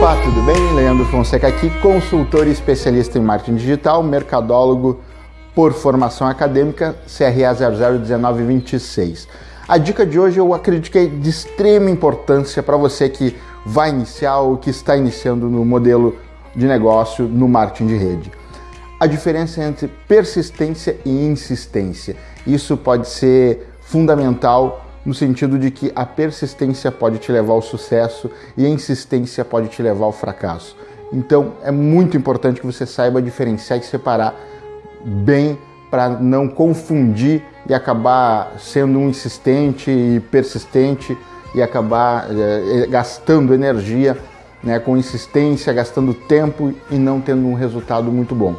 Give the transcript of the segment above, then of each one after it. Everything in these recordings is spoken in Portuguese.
Opa, tudo bem? Leandro Fonseca aqui, consultor e especialista em marketing digital, mercadólogo por formação acadêmica, CRA 001926. A dica de hoje eu acredito que é de extrema importância para você que vai iniciar ou que está iniciando no modelo de negócio no marketing de rede. A diferença entre persistência e insistência. Isso pode ser fundamental no sentido de que a persistência pode te levar ao sucesso e a insistência pode te levar ao fracasso. Então é muito importante que você saiba diferenciar e separar bem para não confundir e acabar sendo um insistente e persistente e acabar é, gastando energia né, com insistência, gastando tempo e não tendo um resultado muito bom.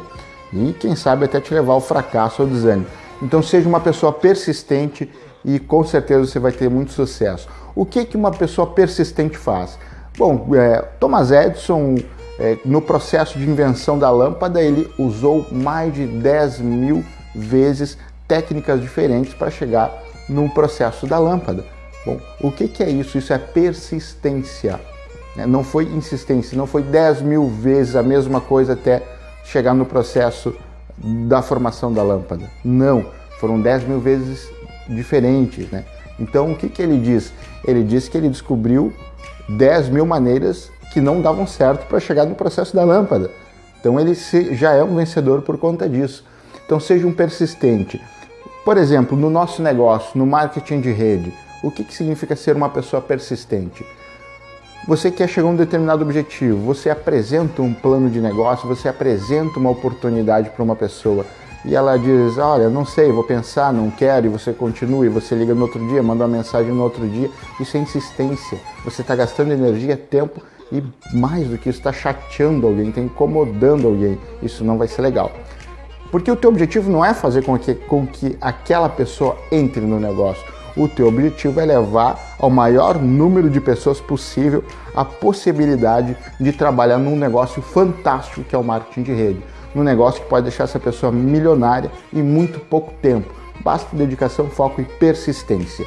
E quem sabe até te levar ao fracasso ou desânimo. Então seja uma pessoa persistente e com certeza você vai ter muito sucesso. O que, que uma pessoa persistente faz? Bom, é, Thomas Edison, é, no processo de invenção da lâmpada, ele usou mais de 10 mil vezes técnicas diferentes para chegar no processo da lâmpada. Bom, o que, que é isso? Isso é persistência. Né? Não foi insistência, não foi 10 mil vezes a mesma coisa até chegar no processo da formação da lâmpada. Não, foram 10 mil vezes diferentes. Né? Então, o que, que ele diz? Ele diz que ele descobriu 10 mil maneiras que não davam certo para chegar no processo da lâmpada. Então, ele já é um vencedor por conta disso. Então, seja um persistente. Por exemplo, no nosso negócio, no marketing de rede, o que, que significa ser uma pessoa persistente? Você quer chegar a um determinado objetivo, você apresenta um plano de negócio, você apresenta uma oportunidade para uma pessoa e ela diz, olha, não sei, vou pensar, não quero, e você continua, e você liga no outro dia, manda uma mensagem no outro dia, isso é insistência. Você está gastando energia, tempo e mais do que isso, está chateando alguém, está incomodando alguém. Isso não vai ser legal. Porque o teu objetivo não é fazer com que, com que aquela pessoa entre no negócio o teu objetivo é levar ao maior número de pessoas possível a possibilidade de trabalhar num negócio fantástico que é o marketing de rede. Num negócio que pode deixar essa pessoa milionária em muito pouco tempo. Basta dedicação, foco e persistência.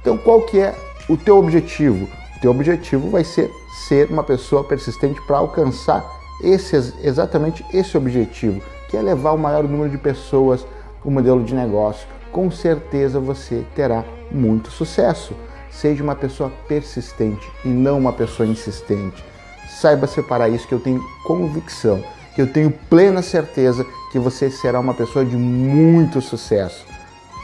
Então qual que é o teu objetivo? O teu objetivo vai ser ser uma pessoa persistente para alcançar esse, exatamente esse objetivo, que é levar o maior número de pessoas o modelo de negócio, com certeza você terá muito sucesso. Seja uma pessoa persistente e não uma pessoa insistente. Saiba separar isso que eu tenho convicção, que eu tenho plena certeza que você será uma pessoa de muito sucesso.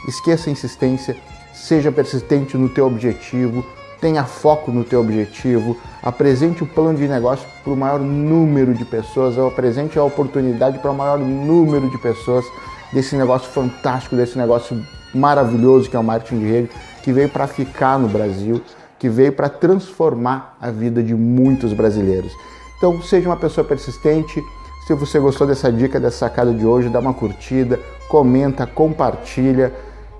Esqueça a insistência, seja persistente no teu objetivo, tenha foco no teu objetivo, apresente o plano de negócio para o maior número de pessoas, apresente a oportunidade para o maior número de pessoas desse negócio fantástico, desse negócio maravilhoso que é o marketing de rede, que veio para ficar no Brasil, que veio para transformar a vida de muitos brasileiros. Então, seja uma pessoa persistente. Se você gostou dessa dica, dessa sacada de hoje, dá uma curtida, comenta, compartilha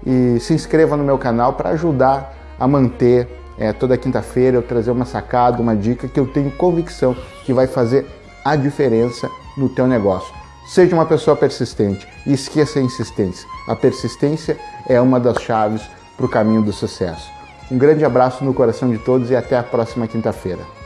e se inscreva no meu canal para ajudar a manter é, toda quinta-feira eu trazer uma sacada, uma dica que eu tenho convicção que vai fazer a diferença no teu negócio. Seja uma pessoa persistente e esqueça a insistência. A persistência é uma das chaves para o caminho do sucesso. Um grande abraço no coração de todos e até a próxima quinta-feira.